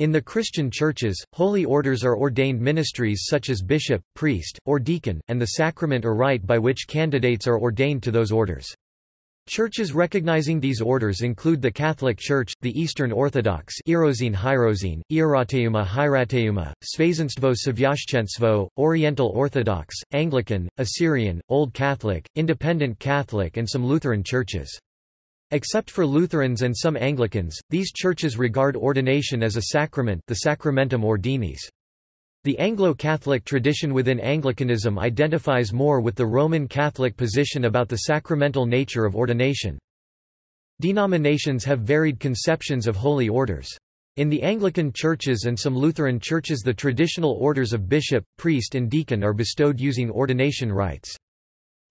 In the Christian churches, holy orders are ordained ministries such as bishop, priest, or deacon, and the sacrament or rite by which candidates are ordained to those orders. Churches recognizing these orders include the Catholic Church, the Eastern Orthodox Irozine Hierozine, Ierateuma Hierateuma, Svazenstvo Svyashchenstvo, Oriental Orthodox, Anglican, Assyrian, Old Catholic, Independent Catholic and some Lutheran churches. Except for Lutherans and some Anglicans, these churches regard ordination as a sacrament the sacramentum ordinis. The Anglo-Catholic tradition within Anglicanism identifies more with the Roman Catholic position about the sacramental nature of ordination. Denominations have varied conceptions of holy orders. In the Anglican churches and some Lutheran churches the traditional orders of bishop, priest and deacon are bestowed using ordination rites.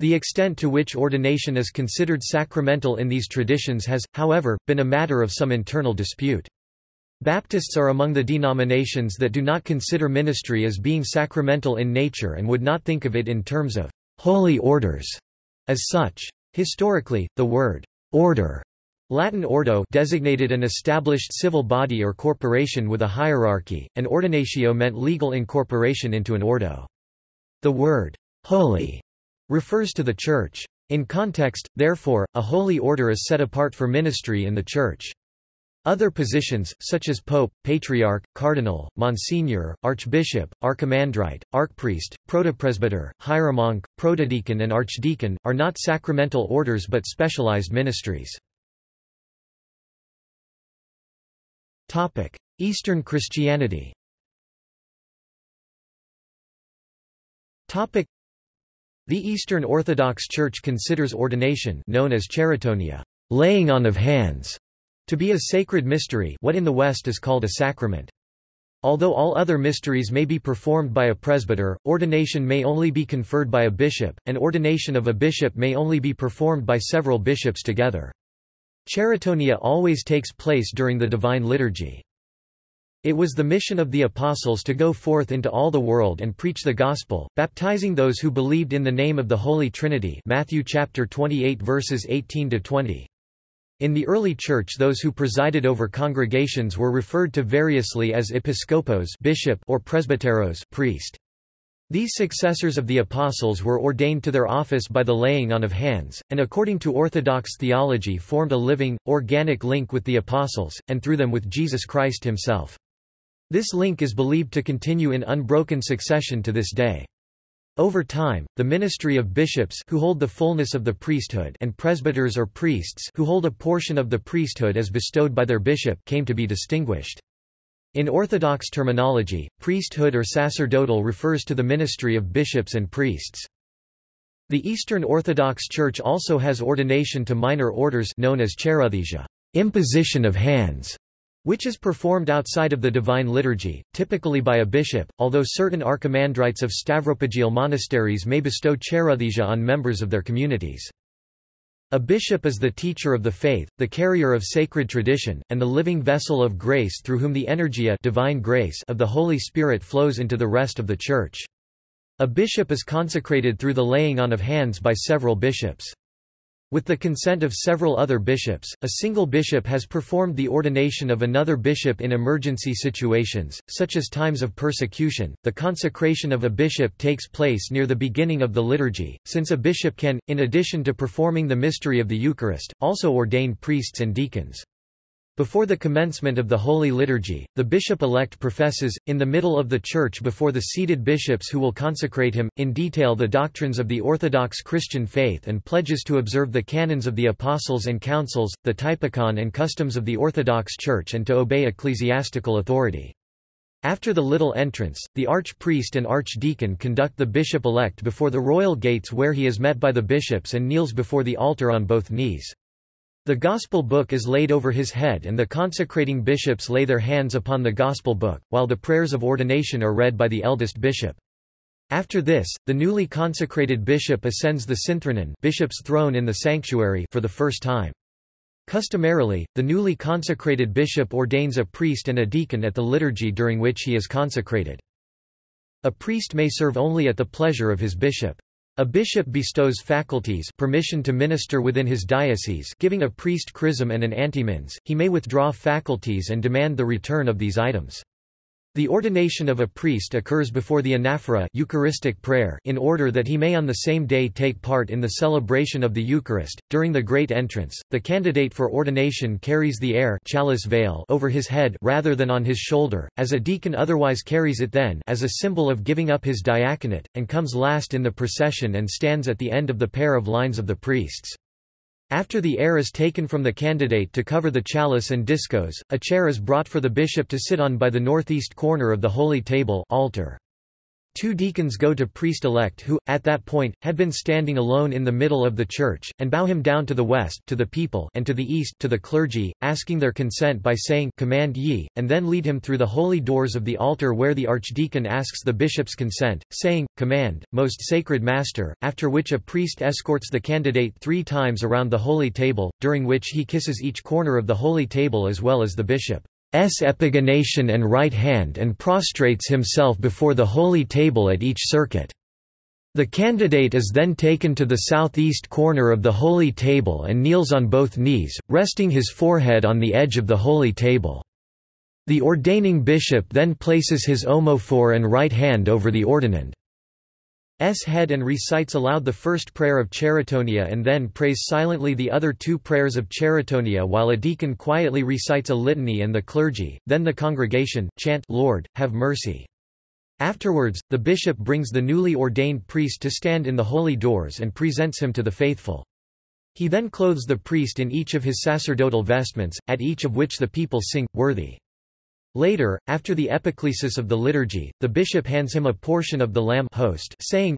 The extent to which ordination is considered sacramental in these traditions has, however, been a matter of some internal dispute. Baptists are among the denominations that do not consider ministry as being sacramental in nature and would not think of it in terms of holy orders as such. Historically, the word order Latin ordo designated an established civil body or corporation with a hierarchy, and ordinatio meant legal incorporation into an ordo. The word holy refers to the Church. In context, therefore, a holy order is set apart for ministry in the Church. Other positions, such as pope, patriarch, cardinal, monsignor, archbishop, archimandrite, archpriest, protopresbyter, hieromonk, protodeacon and archdeacon, are not sacramental orders but specialized ministries. Eastern Christianity The Eastern Orthodox Church considers ordination known as cheirotonia, laying on of hands, to be a sacred mystery what in the West is called a sacrament. Although all other mysteries may be performed by a presbyter, ordination may only be conferred by a bishop, and ordination of a bishop may only be performed by several bishops together. Cheirotonia always takes place during the Divine Liturgy. It was the mission of the apostles to go forth into all the world and preach the gospel, baptizing those who believed in the name of the Holy Trinity Matthew chapter 28 verses 18 to 20. In the early church those who presided over congregations were referred to variously as episcopos bishop or presbyteros priest. These successors of the apostles were ordained to their office by the laying on of hands, and according to Orthodox theology formed a living, organic link with the apostles, and through them with Jesus Christ himself. This link is believed to continue in unbroken succession to this day. Over time, the ministry of bishops who hold the fullness of the priesthood and presbyters or priests who hold a portion of the priesthood as bestowed by their bishop came to be distinguished. In Orthodox terminology, priesthood or sacerdotal refers to the ministry of bishops and priests. The Eastern Orthodox Church also has ordination to minor orders known as cheirothesia, imposition of hands, which is performed outside of the Divine Liturgy, typically by a bishop, although certain archimandrites of stavropegial monasteries may bestow cheirothesia on members of their communities. A bishop is the teacher of the faith, the carrier of sacred tradition, and the living vessel of grace through whom the energeia divine grace of the Holy Spirit flows into the rest of the Church. A bishop is consecrated through the laying on of hands by several bishops. With the consent of several other bishops, a single bishop has performed the ordination of another bishop in emergency situations, such as times of persecution. The consecration of a bishop takes place near the beginning of the liturgy, since a bishop can, in addition to performing the mystery of the Eucharist, also ordain priests and deacons. Before the commencement of the Holy Liturgy, the bishop-elect professes, in the middle of the church before the seated bishops who will consecrate him, in detail the doctrines of the Orthodox Christian faith and pledges to observe the canons of the apostles and councils, the typikon and customs of the Orthodox Church and to obey ecclesiastical authority. After the little entrance, the archpriest and archdeacon conduct the bishop-elect before the royal gates where he is met by the bishops and kneels before the altar on both knees. The Gospel book is laid over his head and the consecrating bishops lay their hands upon the Gospel book, while the prayers of ordination are read by the eldest bishop. After this, the newly consecrated bishop ascends the synthronon bishop's throne in the sanctuary for the first time. Customarily, the newly consecrated bishop ordains a priest and a deacon at the liturgy during which he is consecrated. A priest may serve only at the pleasure of his bishop. A bishop bestows faculties permission to minister within his diocese giving a priest chrism and an antimins, he may withdraw faculties and demand the return of these items. The ordination of a priest occurs before the anaphora Eucharistic prayer in order that he may on the same day take part in the celebration of the Eucharist. During the Great Entrance, the candidate for ordination carries the air chalice veil over his head rather than on his shoulder, as a deacon otherwise carries it then as a symbol of giving up his diaconate, and comes last in the procession and stands at the end of the pair of lines of the priests. After the air is taken from the candidate to cover the chalice and discos, a chair is brought for the bishop to sit on by the northeast corner of the holy table altar. Two deacons go to priest-elect who, at that point, had been standing alone in the middle of the church, and bow him down to the west to the people and to the east to the clergy, asking their consent by saying Command ye, and then lead him through the holy doors of the altar where the archdeacon asks the bishop's consent, saying, Command, most sacred master, after which a priest escorts the candidate three times around the holy table, during which he kisses each corner of the holy table as well as the bishop. S epigonation and right hand and prostrates himself before the holy table at each circuit. The candidate is then taken to the southeast corner of the holy table and kneels on both knees, resting his forehead on the edge of the holy table. The ordaining bishop then places his omophore and right hand over the ordinand. S head and recites aloud the first prayer of cheirotonia and then prays silently the other two prayers of cheirotonia while a deacon quietly recites a litany and the clergy, then the congregation, chant Lord, have mercy. Afterwards, the bishop brings the newly ordained priest to stand in the holy doors and presents him to the faithful. He then clothes the priest in each of his sacerdotal vestments, at each of which the people sing, Worthy. Later, after the epiclesis of the liturgy, the bishop hands him a portion of the lamb host, saying,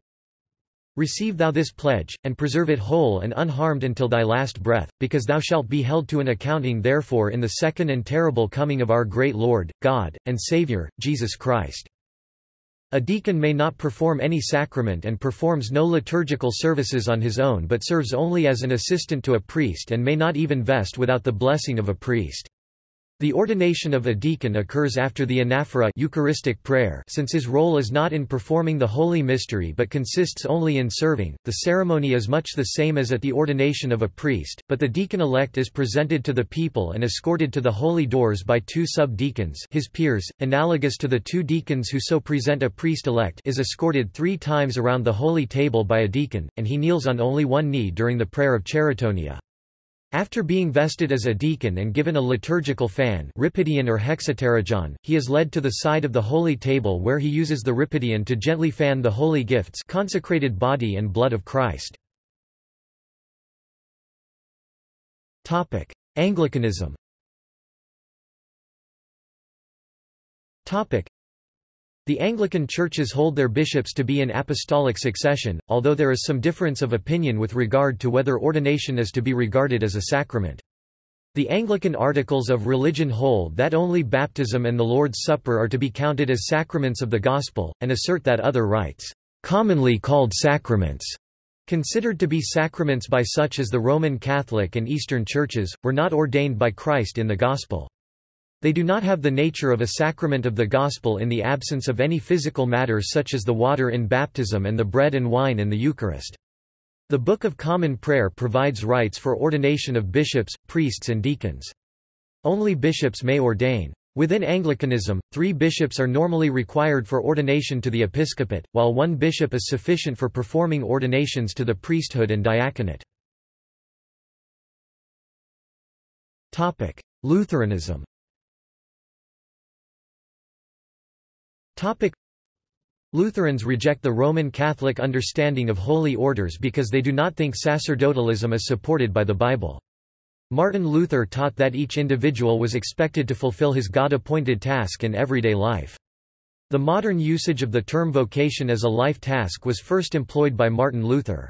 Receive thou this pledge, and preserve it whole and unharmed until thy last breath, because thou shalt be held to an accounting therefore in the second and terrible coming of our great Lord, God, and Saviour, Jesus Christ. A deacon may not perform any sacrament and performs no liturgical services on his own but serves only as an assistant to a priest and may not even vest without the blessing of a priest. The ordination of a deacon occurs after the anaphora Eucharistic prayer since his role is not in performing the holy mystery but consists only in serving. The ceremony is much the same as at the ordination of a priest, but the deacon-elect is presented to the people and escorted to the holy doors by two sub-deacons his peers, analogous to the two deacons who so present a priest-elect is escorted three times around the holy table by a deacon, and he kneels on only one knee during the prayer of cheirotonia. After being vested as a deacon and given a liturgical fan or hexapterygion, he is led to the side of the holy table where he uses the rhipidion to gently fan the holy gifts consecrated body and blood of Christ. Anglicanism the Anglican churches hold their bishops to be in apostolic succession, although there is some difference of opinion with regard to whether ordination is to be regarded as a sacrament. The Anglican Articles of Religion hold that only baptism and the Lord's Supper are to be counted as sacraments of the Gospel, and assert that other rites, commonly called sacraments, considered to be sacraments by such as the Roman Catholic and Eastern churches, were not ordained by Christ in the Gospel. They do not have the nature of a sacrament of the gospel in the absence of any physical matter such as the water in baptism and the bread and wine in the Eucharist. The Book of Common Prayer provides rites for ordination of bishops, priests and deacons. Only bishops may ordain. Within Anglicanism, three bishops are normally required for ordination to the episcopate, while one bishop is sufficient for performing ordinations to the priesthood and diaconate. Lutheranism Topic. Lutherans reject the Roman Catholic understanding of holy orders because they do not think sacerdotalism is supported by the Bible. Martin Luther taught that each individual was expected to fulfill his God-appointed task in everyday life. The modern usage of the term vocation as a life task was first employed by Martin Luther.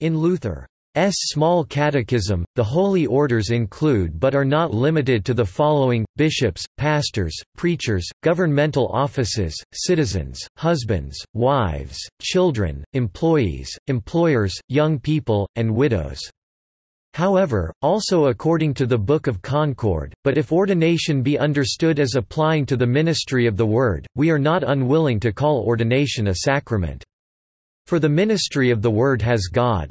In Luther, S. Small Catechism, the holy orders include but are not limited to the following, bishops, pastors, preachers, governmental offices, citizens, husbands, wives, children, employees, employers, young people, and widows. However, also according to the Book of Concord, but if ordination be understood as applying to the ministry of the Word, we are not unwilling to call ordination a sacrament. For the ministry of the Word has God.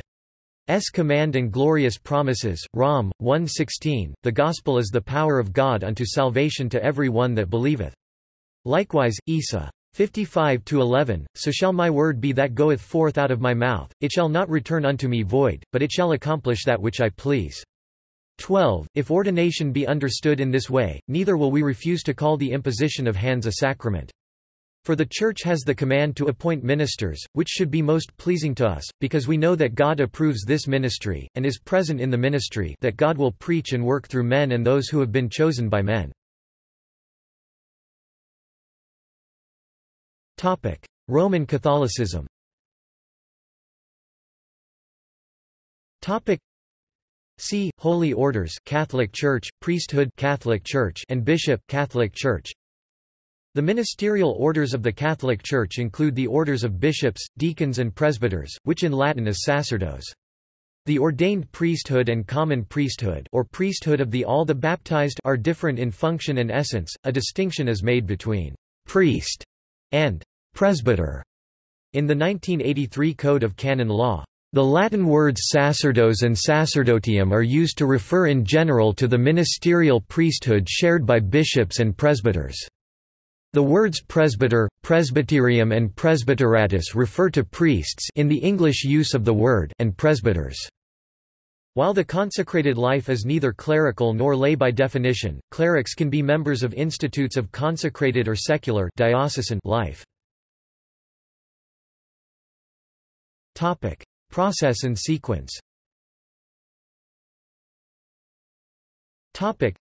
S command and glorious promises, Rom. 1.16, The gospel is the power of God unto salvation to every one that believeth. Likewise, Isa. 55-11, So shall my word be that goeth forth out of my mouth, it shall not return unto me void, but it shall accomplish that which I please. 12. If ordination be understood in this way, neither will we refuse to call the imposition of hands a sacrament. For the Church has the command to appoint ministers, which should be most pleasing to us, because we know that God approves this ministry, and is present in the ministry that God will preach and work through men and those who have been chosen by men. Roman Catholicism See Holy Orders Catholic Church, Priesthood Catholic Church and Bishop Catholic Church the ministerial orders of the Catholic Church include the orders of bishops, deacons and presbyters, which in Latin is sacerdos. The ordained priesthood and common priesthood or priesthood of the all the baptized are different in function and essence, a distinction is made between «priest» and «presbyter» in the 1983 Code of Canon Law. The Latin words sacerdos and sacerdotium are used to refer in general to the ministerial priesthood shared by bishops and presbyters. The words presbyter, presbyterium and presbyteratus refer to priests in the English use of the word and presbyters. While the consecrated life is neither clerical nor lay by definition, clerics can be members of institutes of consecrated or secular diocesan life. Topic: Process and sequence. Topic: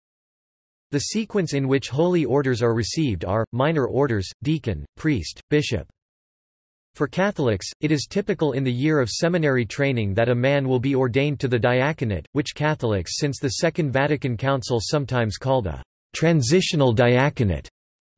the sequence in which holy orders are received are, minor orders, deacon, priest, bishop. For Catholics, it is typical in the year of seminary training that a man will be ordained to the diaconate, which Catholics since the Second Vatican Council sometimes called a transitional diaconate,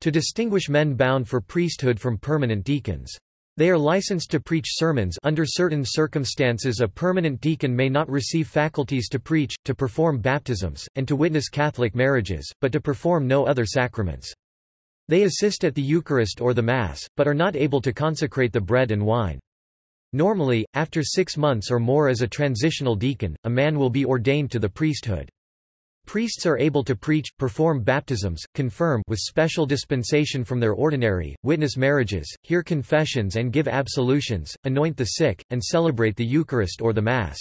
to distinguish men bound for priesthood from permanent deacons. They are licensed to preach sermons under certain circumstances a permanent deacon may not receive faculties to preach, to perform baptisms, and to witness Catholic marriages, but to perform no other sacraments. They assist at the Eucharist or the Mass, but are not able to consecrate the bread and wine. Normally, after six months or more as a transitional deacon, a man will be ordained to the priesthood. Priests are able to preach, perform baptisms, confirm with special dispensation from their ordinary, witness marriages, hear confessions and give absolutions, anoint the sick, and celebrate the Eucharist or the Mass.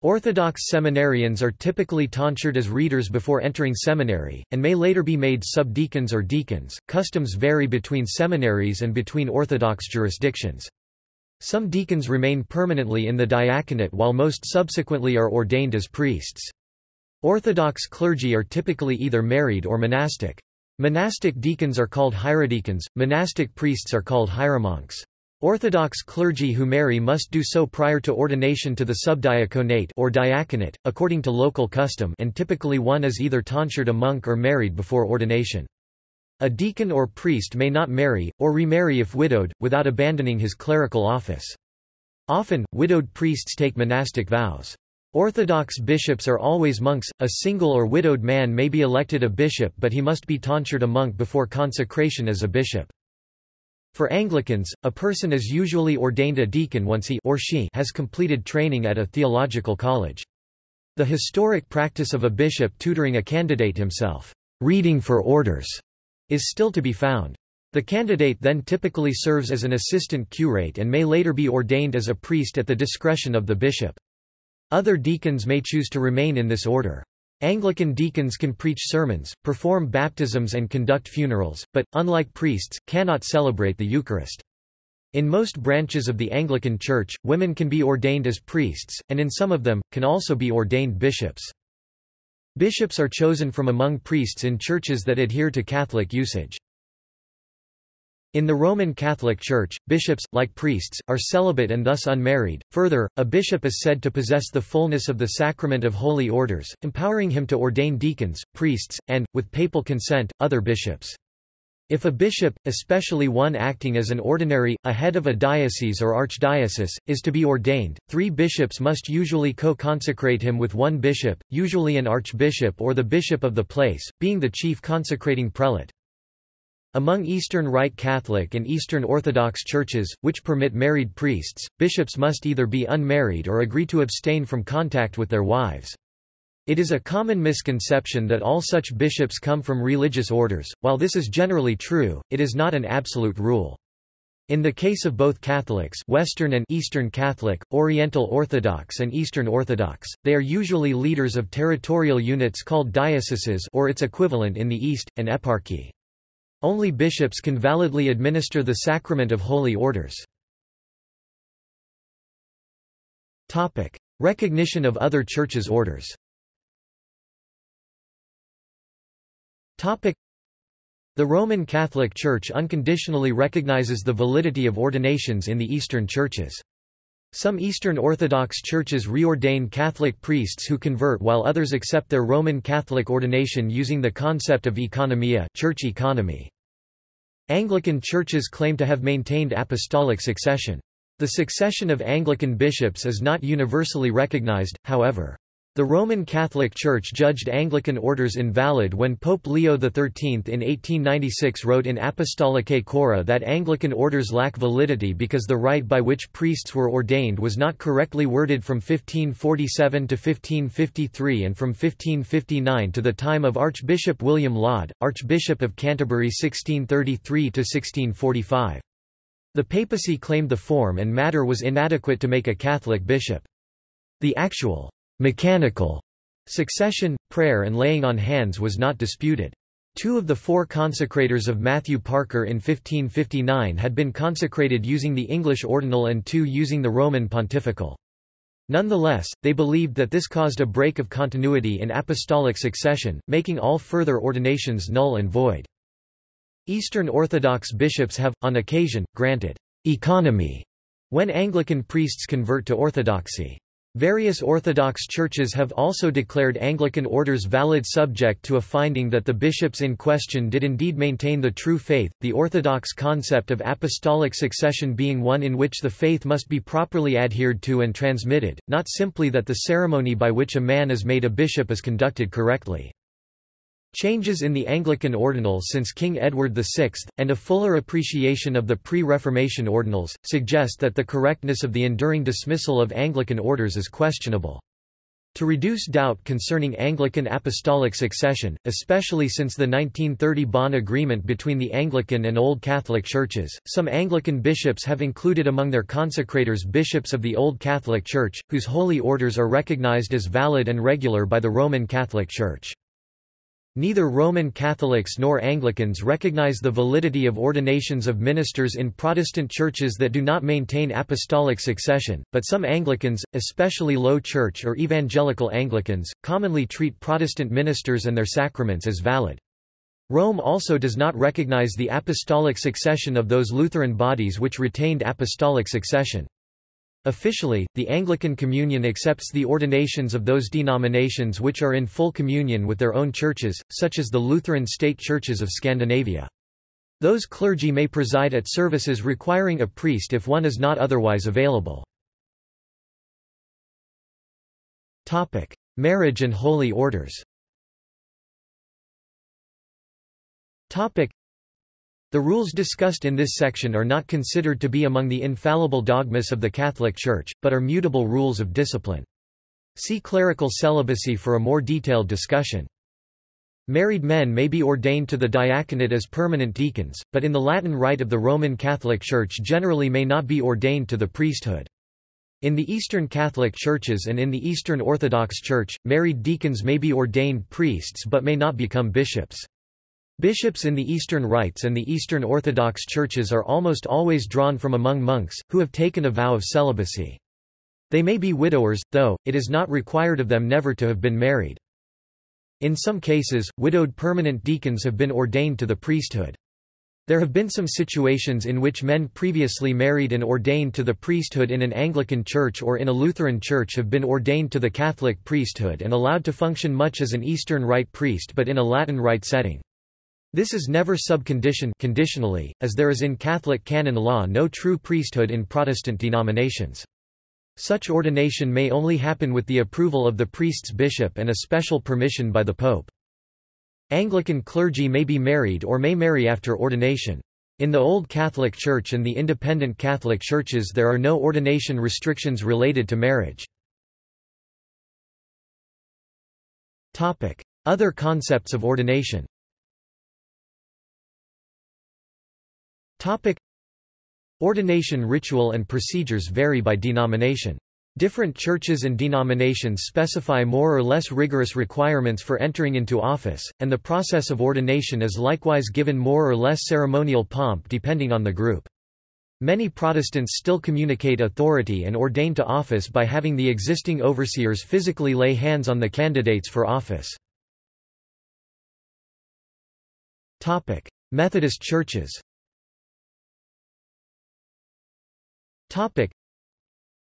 Orthodox seminarians are typically tonsured as readers before entering seminary, and may later be made subdeacons or deacons. Customs vary between seminaries and between Orthodox jurisdictions. Some deacons remain permanently in the diaconate while most subsequently are ordained as priests. Orthodox clergy are typically either married or monastic. Monastic deacons are called hierodeacons, monastic priests are called hieromonks. Orthodox clergy who marry must do so prior to ordination to the subdiaconate or diaconate, according to local custom and typically one is either tonsured a monk or married before ordination. A deacon or priest may not marry, or remarry if widowed, without abandoning his clerical office. Often, widowed priests take monastic vows. Orthodox bishops are always monks, a single or widowed man may be elected a bishop but he must be tonsured a monk before consecration as a bishop. For Anglicans, a person is usually ordained a deacon once he or she has completed training at a theological college. The historic practice of a bishop tutoring a candidate himself, reading for orders, is still to be found. The candidate then typically serves as an assistant curate and may later be ordained as a priest at the discretion of the bishop. Other deacons may choose to remain in this order. Anglican deacons can preach sermons, perform baptisms and conduct funerals, but, unlike priests, cannot celebrate the Eucharist. In most branches of the Anglican Church, women can be ordained as priests, and in some of them, can also be ordained bishops. Bishops are chosen from among priests in churches that adhere to Catholic usage. In the Roman Catholic Church, bishops, like priests, are celibate and thus unmarried. Further, a bishop is said to possess the fullness of the sacrament of holy orders, empowering him to ordain deacons, priests, and, with papal consent, other bishops. If a bishop, especially one acting as an ordinary, a head of a diocese or archdiocese, is to be ordained, three bishops must usually co-consecrate him with one bishop, usually an archbishop or the bishop of the place, being the chief consecrating prelate. Among Eastern Rite Catholic and Eastern Orthodox churches, which permit married priests, bishops must either be unmarried or agree to abstain from contact with their wives. It is a common misconception that all such bishops come from religious orders. While this is generally true, it is not an absolute rule. In the case of both Catholics Western and Eastern Catholic, Oriental Orthodox and Eastern Orthodox, they are usually leaders of territorial units called dioceses or its equivalent in the East, an eparchy. Only bishops can validly administer the sacrament of holy orders. Topic: Recognition of other churches' orders Topic: the Roman Catholic Church unconditionally recognizes the validity of ordinations in the Eastern churches. Some Eastern Orthodox churches reordain Catholic priests who convert while others accept their Roman Catholic ordination using the concept of economia church economy. Anglican churches claim to have maintained apostolic succession. The succession of Anglican bishops is not universally recognized, however. The Roman Catholic Church judged Anglican orders invalid when Pope Leo XIII in 1896 wrote in Apostolicae Curae that Anglican orders lack validity because the rite by which priests were ordained was not correctly worded from 1547 to 1553 and from 1559 to the time of Archbishop William Laud, Archbishop of Canterbury 1633–1645. The papacy claimed the form and matter was inadequate to make a Catholic bishop. The actual mechanical succession, prayer and laying on hands was not disputed. Two of the four consecrators of Matthew Parker in 1559 had been consecrated using the English ordinal and two using the Roman pontifical. Nonetheless, they believed that this caused a break of continuity in apostolic succession, making all further ordinations null and void. Eastern Orthodox bishops have, on occasion, granted economy when Anglican priests convert to Orthodoxy. Various Orthodox churches have also declared Anglican orders valid subject to a finding that the bishops in question did indeed maintain the true faith, the Orthodox concept of apostolic succession being one in which the faith must be properly adhered to and transmitted, not simply that the ceremony by which a man is made a bishop is conducted correctly. Changes in the Anglican ordinal since King Edward VI, and a fuller appreciation of the pre-Reformation ordinals, suggest that the correctness of the enduring dismissal of Anglican orders is questionable. To reduce doubt concerning Anglican apostolic succession, especially since the 1930 Bonn Agreement between the Anglican and Old Catholic churches, some Anglican bishops have included among their consecrators bishops of the Old Catholic Church, whose holy orders are recognized as valid and regular by the Roman Catholic Church. Neither Roman Catholics nor Anglicans recognize the validity of ordinations of ministers in Protestant churches that do not maintain apostolic succession, but some Anglicans, especially Low Church or Evangelical Anglicans, commonly treat Protestant ministers and their sacraments as valid. Rome also does not recognize the apostolic succession of those Lutheran bodies which retained apostolic succession. Officially, the Anglican Communion accepts the ordinations of those denominations which are in full communion with their own churches, such as the Lutheran state churches of Scandinavia. Those clergy may preside at services requiring a priest if one is not otherwise available. Marriage and holy orders the rules discussed in this section are not considered to be among the infallible dogmas of the Catholic Church, but are mutable rules of discipline. See clerical celibacy for a more detailed discussion. Married men may be ordained to the diaconate as permanent deacons, but in the Latin Rite of the Roman Catholic Church generally may not be ordained to the priesthood. In the Eastern Catholic Churches and in the Eastern Orthodox Church, married deacons may be ordained priests but may not become bishops. Bishops in the Eastern Rites and the Eastern Orthodox churches are almost always drawn from among monks, who have taken a vow of celibacy. They may be widowers, though, it is not required of them never to have been married. In some cases, widowed permanent deacons have been ordained to the priesthood. There have been some situations in which men previously married and ordained to the priesthood in an Anglican church or in a Lutheran church have been ordained to the Catholic priesthood and allowed to function much as an Eastern Rite priest but in a Latin Rite setting. This is never sub conditione conditionally, as there is in Catholic canon law no true priesthood in Protestant denominations. Such ordination may only happen with the approval of the priest's bishop and a special permission by the pope. Anglican clergy may be married or may marry after ordination. In the Old Catholic Church and the independent Catholic churches there are no ordination restrictions related to marriage. Other concepts of ordination Ordination ritual and procedures vary by denomination. Different churches and denominations specify more or less rigorous requirements for entering into office, and the process of ordination is likewise given more or less ceremonial pomp depending on the group. Many Protestants still communicate authority and ordain to office by having the existing overseers physically lay hands on the candidates for office. Methodist churches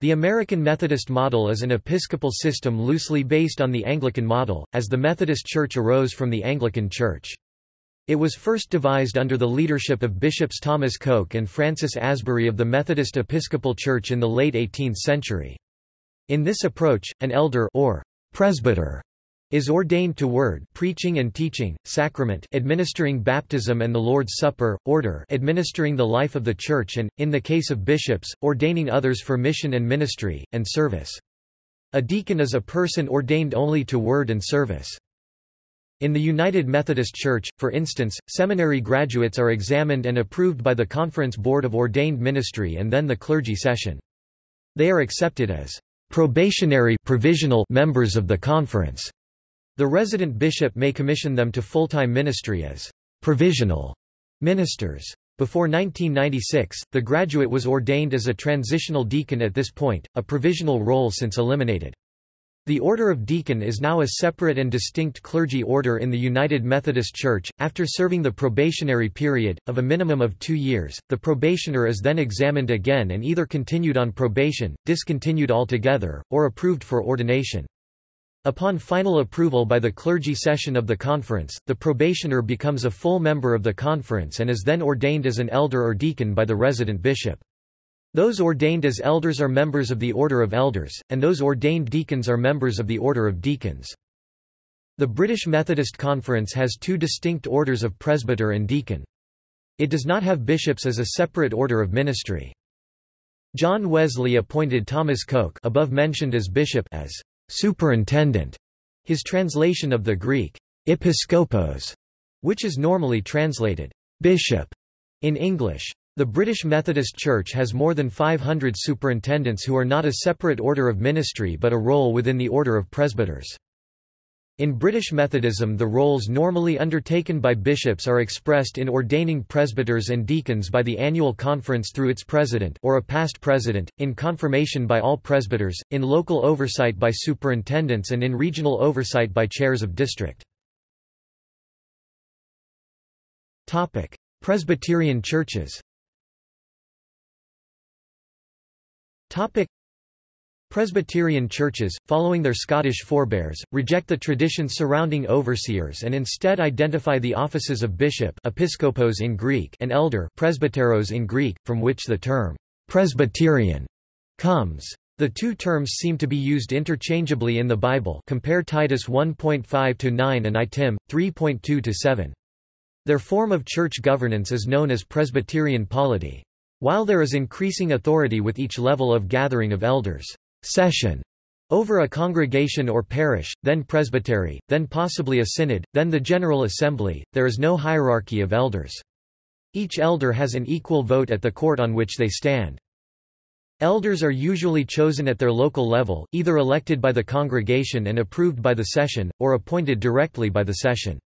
the American Methodist model is an episcopal system loosely based on the Anglican model, as the Methodist Church arose from the Anglican Church. It was first devised under the leadership of Bishops Thomas Coke and Francis Asbury of the Methodist Episcopal Church in the late 18th century. In this approach, an elder or presbyter is ordained to word preaching and teaching, sacrament administering baptism and the Lord's Supper, order administering the life of the Church and, in the case of bishops, ordaining others for mission and ministry, and service. A deacon is a person ordained only to word and service. In the United Methodist Church, for instance, seminary graduates are examined and approved by the Conference Board of Ordained Ministry and then the clergy session. They are accepted as probationary provisional members of the conference. The resident bishop may commission them to full-time ministry as provisional ministers. Before 1996, the graduate was ordained as a transitional deacon at this point, a provisional role since eliminated. The Order of Deacon is now a separate and distinct clergy order in the United Methodist Church. After serving the probationary period, of a minimum of two years, the probationer is then examined again and either continued on probation, discontinued altogether, or approved for ordination. Upon final approval by the clergy session of the conference, the probationer becomes a full member of the conference and is then ordained as an elder or deacon by the resident bishop. Those ordained as elders are members of the Order of Elders, and those ordained deacons are members of the Order of Deacons. The British Methodist Conference has two distinct orders of presbyter and deacon. It does not have bishops as a separate order of ministry. John Wesley appointed Thomas Coke above mentioned as bishop as superintendent, his translation of the Greek episkopos, which is normally translated bishop in English. The British Methodist Church has more than 500 superintendents who are not a separate order of ministry but a role within the order of presbyters. In British Methodism the roles normally undertaken by bishops are expressed in ordaining presbyters and deacons by the annual conference through its president or a past president, in confirmation by all presbyters, in local oversight by superintendents and in regional oversight by chairs of district. Presbyterian churches Presbyterian churches, following their Scottish forebears, reject the tradition surrounding overseers and instead identify the offices of bishop episkopos in Greek and elder presbyteros in Greek, from which the term «Presbyterian» comes. The two terms seem to be used interchangeably in the Bible compare Titus 1.5-9 and I Tim. 3.2-7. Their form of church governance is known as Presbyterian polity. While there is increasing authority with each level of gathering of elders, session over a congregation or parish, then presbytery, then possibly a synod, then the General Assembly, there is no hierarchy of elders. Each elder has an equal vote at the court on which they stand. Elders are usually chosen at their local level, either elected by the congregation and approved by the session, or appointed directly by the session.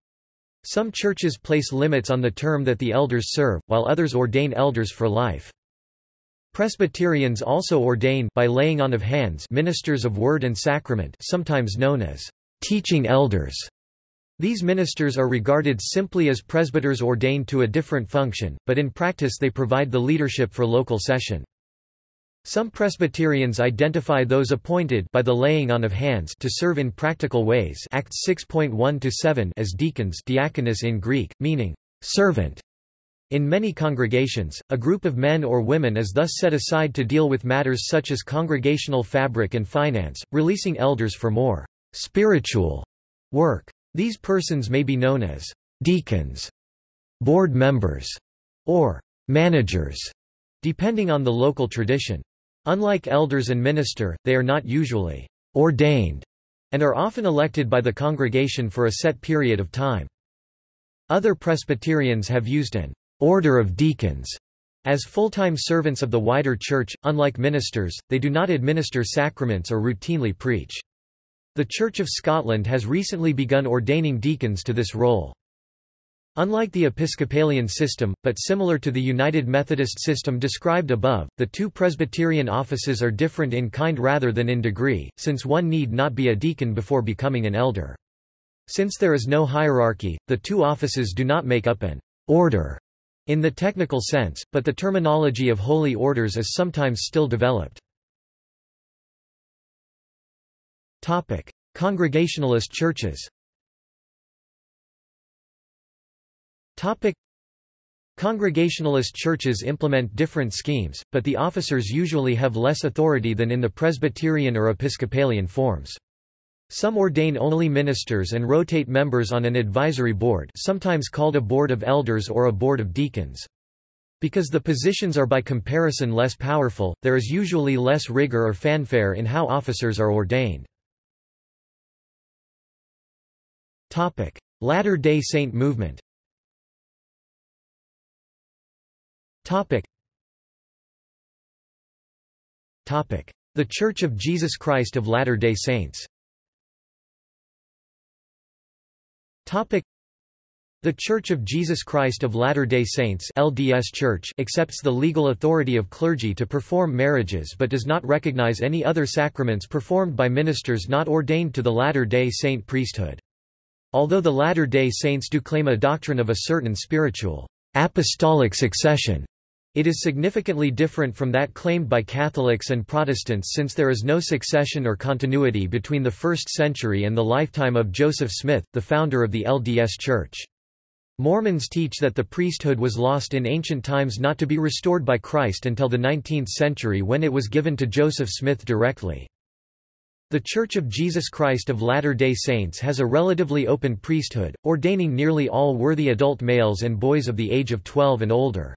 Some churches place limits on the term that the elders serve, while others ordain elders for life. Presbyterians also ordain by laying on of hands ministers of word and sacrament sometimes known as teaching elders. These ministers are regarded simply as presbyters ordained to a different function, but in practice they provide the leadership for local session. Some Presbyterians identify those appointed by the laying on of hands to serve in practical ways Acts 6.1-7 as deacons diakonos in Greek, meaning servant. In many congregations, a group of men or women is thus set aside to deal with matters such as congregational fabric and finance, releasing elders for more spiritual work. These persons may be known as deacons, board members, or managers, depending on the local tradition. Unlike elders and minister, they are not usually ordained and are often elected by the congregation for a set period of time. Other Presbyterians have used an order of deacons as full-time servants of the wider church. Unlike ministers, they do not administer sacraments or routinely preach. The Church of Scotland has recently begun ordaining deacons to this role. Unlike the Episcopalian system, but similar to the United Methodist system described above, the two Presbyterian offices are different in kind rather than in degree, since one need not be a deacon before becoming an elder. Since there is no hierarchy, the two offices do not make up an order in the technical sense, but the terminology of holy orders is sometimes still developed. Congregationalist churches. Congregationalist churches implement different schemes, but the officers usually have less authority than in the Presbyterian or Episcopalian forms. Some ordain only ministers and rotate members on an advisory board sometimes called a board of elders or a board of deacons. Because the positions are by comparison less powerful, there is usually less rigor or fanfare in how officers are ordained. Latter-day Saint movement. The Church of Jesus Christ of Latter-day Saints the Church of Jesus Christ of Latter-day Saints LDS Church accepts the legal authority of clergy to perform marriages but does not recognize any other sacraments performed by ministers not ordained to the Latter-day Saint priesthood. Although the Latter-day Saints do claim a doctrine of a certain spiritual apostolic succession, it is significantly different from that claimed by Catholics and Protestants since there is no succession or continuity between the 1st century and the lifetime of Joseph Smith, the founder of the LDS Church. Mormons teach that the priesthood was lost in ancient times not to be restored by Christ until the 19th century when it was given to Joseph Smith directly. The Church of Jesus Christ of Latter-day Saints has a relatively open priesthood, ordaining nearly all worthy adult males and boys of the age of 12 and older.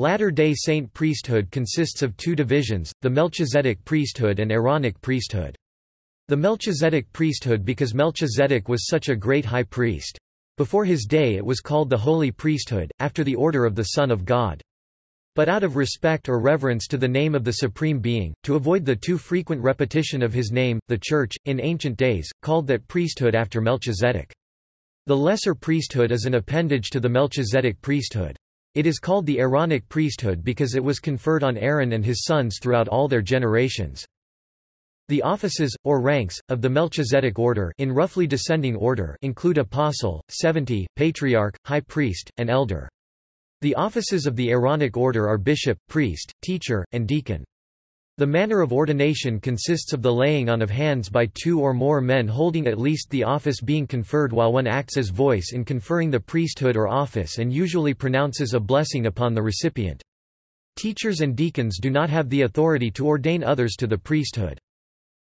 Latter-day Saint priesthood consists of two divisions, the Melchizedek priesthood and Aaronic priesthood. The Melchizedek priesthood because Melchizedek was such a great high priest. Before his day it was called the Holy Priesthood, after the order of the Son of God. But out of respect or reverence to the name of the Supreme Being, to avoid the too frequent repetition of his name, the Church, in ancient days, called that priesthood after Melchizedek. The lesser priesthood is an appendage to the Melchizedek priesthood. It is called the Aaronic priesthood because it was conferred on Aaron and his sons throughout all their generations. The offices, or ranks, of the Melchizedek order in roughly descending order include apostle, seventy, patriarch, high priest, and elder. The offices of the Aaronic order are bishop, priest, teacher, and deacon. The manner of ordination consists of the laying on of hands by two or more men holding at least the office being conferred while one acts as voice in conferring the priesthood or office and usually pronounces a blessing upon the recipient. Teachers and deacons do not have the authority to ordain others to the priesthood.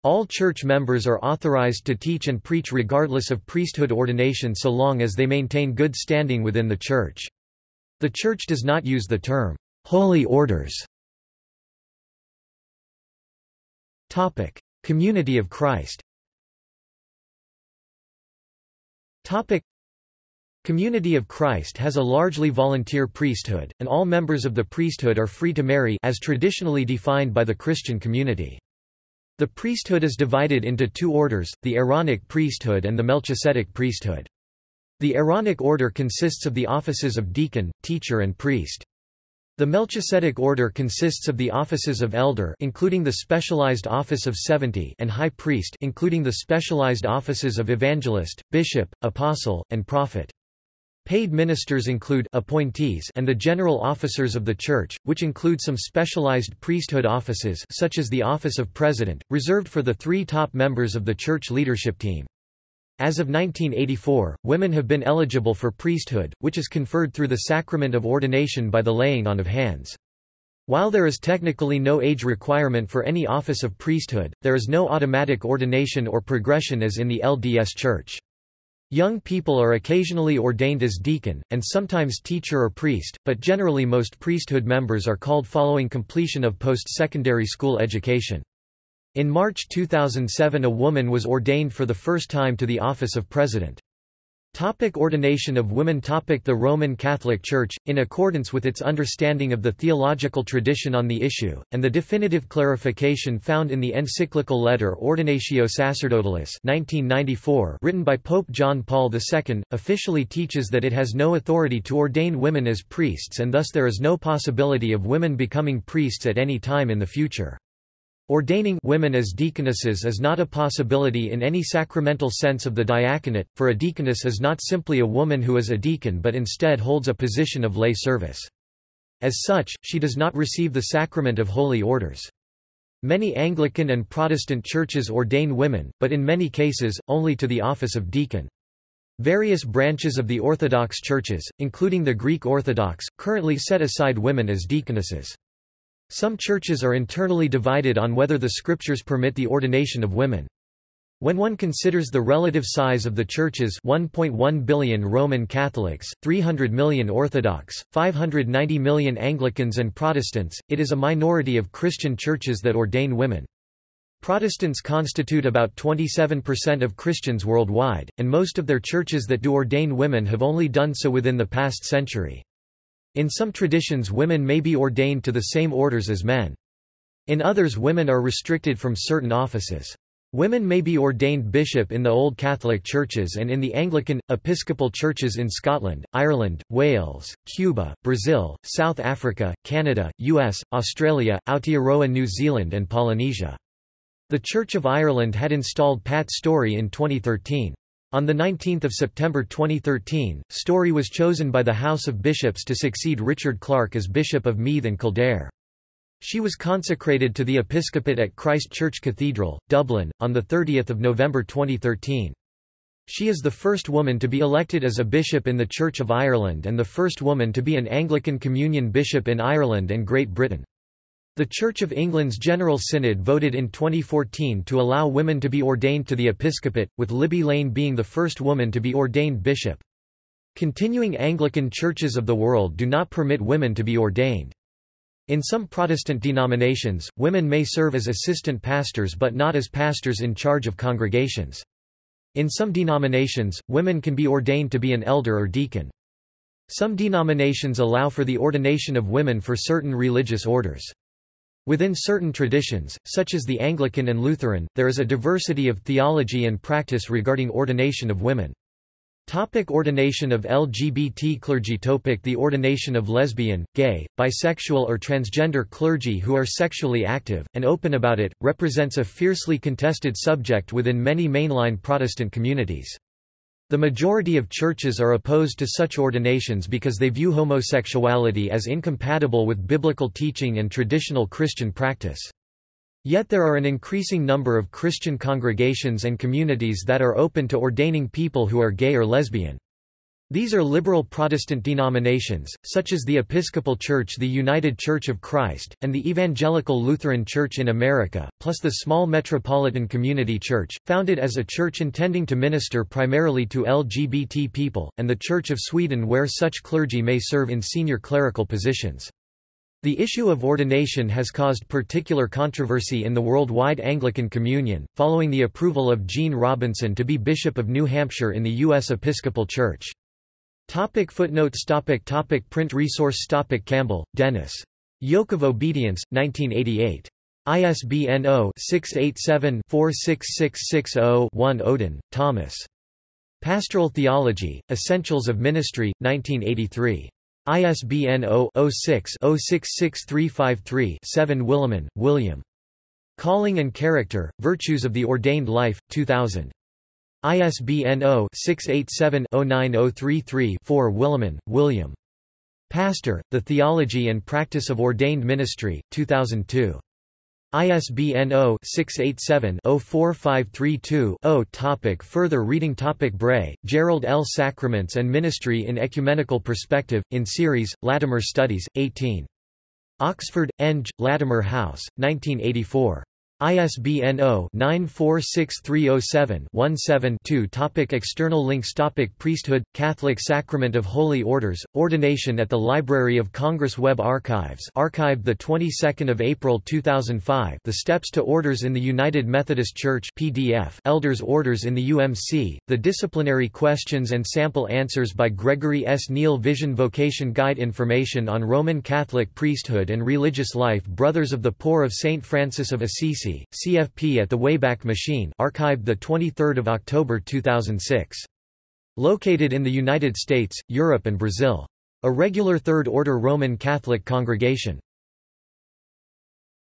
All church members are authorized to teach and preach regardless of priesthood ordination so long as they maintain good standing within the church. The Church does not use the term, holy orders. Topic. Community of Christ Topic. Community of Christ has a largely volunteer priesthood, and all members of the priesthood are free to marry as traditionally defined by the Christian community. The priesthood is divided into two orders, the Aaronic priesthood and the Melchizedek priesthood. The Aaronic order consists of the offices of deacon, teacher and priest. The Melchizedek order consists of the offices of elder including the specialized office of 70 and high priest including the specialized offices of evangelist, bishop, apostle, and prophet. Paid ministers include appointees and the general officers of the church, which include some specialized priesthood offices such as the office of president, reserved for the three top members of the church leadership team. As of 1984, women have been eligible for priesthood, which is conferred through the sacrament of ordination by the laying on of hands. While there is technically no age requirement for any office of priesthood, there is no automatic ordination or progression as in the LDS Church. Young people are occasionally ordained as deacon, and sometimes teacher or priest, but generally most priesthood members are called following completion of post-secondary school education. In March 2007 a woman was ordained for the first time to the office of president. Topic ordination of women Topic The Roman Catholic Church, in accordance with its understanding of the theological tradition on the issue, and the definitive clarification found in the encyclical letter Ordinatio Sacerdotalis 1994 written by Pope John Paul II, officially teaches that it has no authority to ordain women as priests and thus there is no possibility of women becoming priests at any time in the future. Ordaining women as deaconesses is not a possibility in any sacramental sense of the diaconate, for a deaconess is not simply a woman who is a deacon but instead holds a position of lay service. As such, she does not receive the sacrament of holy orders. Many Anglican and Protestant churches ordain women, but in many cases, only to the office of deacon. Various branches of the Orthodox churches, including the Greek Orthodox, currently set aside women as deaconesses. Some churches are internally divided on whether the scriptures permit the ordination of women. When one considers the relative size of the churches 1.1 billion Roman Catholics, 300 million Orthodox, 590 million Anglicans and Protestants, it is a minority of Christian churches that ordain women. Protestants constitute about 27% of Christians worldwide, and most of their churches that do ordain women have only done so within the past century. In some traditions women may be ordained to the same orders as men. In others women are restricted from certain offices. Women may be ordained bishop in the Old Catholic churches and in the Anglican, Episcopal churches in Scotland, Ireland, Wales, Cuba, Brazil, South Africa, Canada, US, Australia, Aotearoa New Zealand and Polynesia. The Church of Ireland had installed Pat Storey in 2013. On 19 September 2013, Storey was chosen by the House of Bishops to succeed Richard Clarke as Bishop of Meath and Kildare. She was consecrated to the episcopate at Christ Church Cathedral, Dublin, on 30 November 2013. She is the first woman to be elected as a bishop in the Church of Ireland and the first woman to be an Anglican Communion bishop in Ireland and Great Britain. The Church of England's General Synod voted in 2014 to allow women to be ordained to the episcopate, with Libby Lane being the first woman to be ordained bishop. Continuing Anglican churches of the world do not permit women to be ordained. In some Protestant denominations, women may serve as assistant pastors but not as pastors in charge of congregations. In some denominations, women can be ordained to be an elder or deacon. Some denominations allow for the ordination of women for certain religious orders. Within certain traditions, such as the Anglican and Lutheran, there is a diversity of theology and practice regarding ordination of women. Topic ordination of LGBT clergy Topic The ordination of lesbian, gay, bisexual or transgender clergy who are sexually active, and open about it, represents a fiercely contested subject within many mainline Protestant communities. The majority of churches are opposed to such ordinations because they view homosexuality as incompatible with biblical teaching and traditional Christian practice. Yet there are an increasing number of Christian congregations and communities that are open to ordaining people who are gay or lesbian. These are liberal Protestant denominations, such as the Episcopal Church the United Church of Christ, and the Evangelical Lutheran Church in America, plus the small Metropolitan Community Church, founded as a church intending to minister primarily to LGBT people, and the Church of Sweden where such clergy may serve in senior clerical positions. The issue of ordination has caused particular controversy in the worldwide Anglican Communion, following the approval of Gene Robinson to be Bishop of New Hampshire in the U.S. Episcopal Church. Topic footnotes topic topic Print resource topic Campbell, Dennis. Yoke of Obedience, 1988. ISBN 0-687-46660-1 Oden, Thomas. Pastoral Theology, Essentials of Ministry, 1983. ISBN 0-06-066353-7 Willimon, William. Calling and Character, Virtues of the Ordained Life, 2000. ISBN 0-687-09033-4 Willimon, William. Pastor, The Theology and Practice of Ordained Ministry, 2002. ISBN 0-687-04532-0 Topic Further reading Topic Bray, Gerald L. Sacraments and Ministry in Ecumenical Perspective, in series, Latimer Studies, 18. Oxford, Eng, Latimer House, 1984. ISBN 0-946307-17-2 Topic External links. Topic Priesthood, Catholic Sacrament of Holy Orders, Ordination at the Library of Congress Web Archives archived 22 April 2005 The Steps to Orders in the United Methodist Church PDF Elders Orders in the UMC, The Disciplinary Questions and Sample Answers by Gregory S. Neal. Vision Vocation Guide Information on Roman Catholic Priesthood and Religious Life Brothers of the Poor of St. Francis of Assisi CFP at the Wayback Machine archived 23 October 2006. Located in the United States, Europe and Brazil. A regular Third Order Roman Catholic congregation.